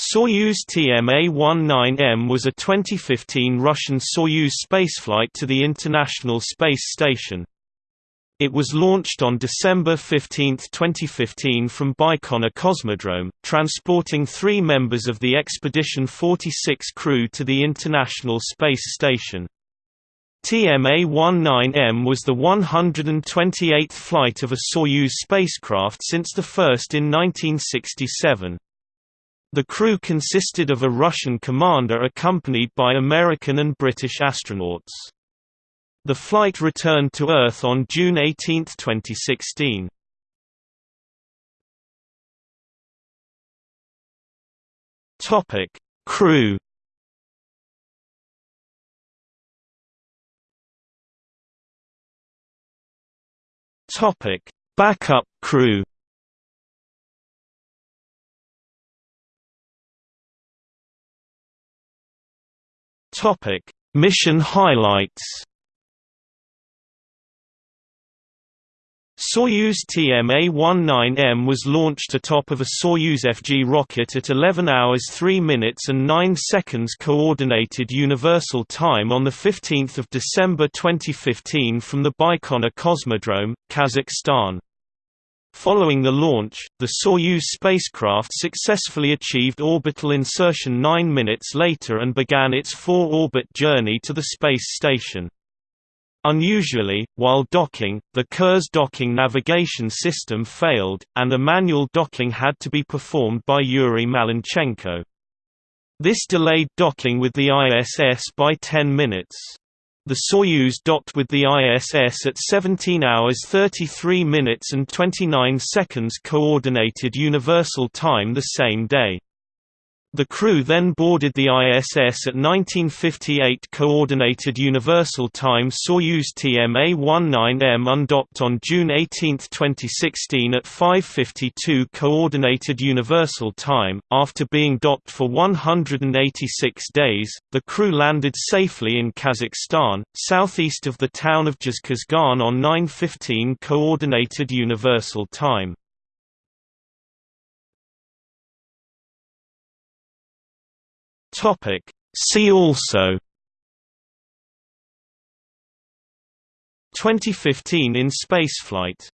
Soyuz TMA-19M was a 2015 Russian Soyuz spaceflight to the International Space Station. It was launched on December 15, 2015 from Baikonur Cosmodrome, transporting three members of the Expedition 46 crew to the International Space Station. TMA-19M was the 128th flight of a Soyuz spacecraft since the first in 1967. The crew consisted of a Russian commander accompanied by American and British astronauts. The flight returned to Earth on June 18, 2016. Topic: Crew. Topic: Backup crew. Topic: Mission highlights. Soyuz TMA-19M was launched atop of a Soyuz FG rocket at 11 hours 3 minutes and 9 seconds Coordinated Universal Time on 15 December 2015 from the Baikonur Cosmodrome, Kazakhstan. Following the launch, the Soyuz spacecraft successfully achieved orbital insertion nine minutes later and began its four-orbit journey to the space station. Unusually, while docking, the Kurs docking navigation system failed, and a manual docking had to be performed by Yuri Malenchenko. This delayed docking with the ISS by 10 minutes. The Soyuz docked with the ISS at 17 hours 33 minutes and 29 seconds Coordinated Universal Time the same day. The crew then boarded the ISS at 1958 Coordinated Universal Time Soyuz TMA-19M undocked on June 18, 2016 at 5.52 Coordinated Universal Time. After being docked for 186 days, the crew landed safely in Kazakhstan, southeast of the town of Zhezkazgan on 9.15 Coordinated Universal Time. Topic. See also 2015 in spaceflight